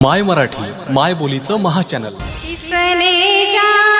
माय मराठी माय बोलीचं महाचॅनल किसने जाना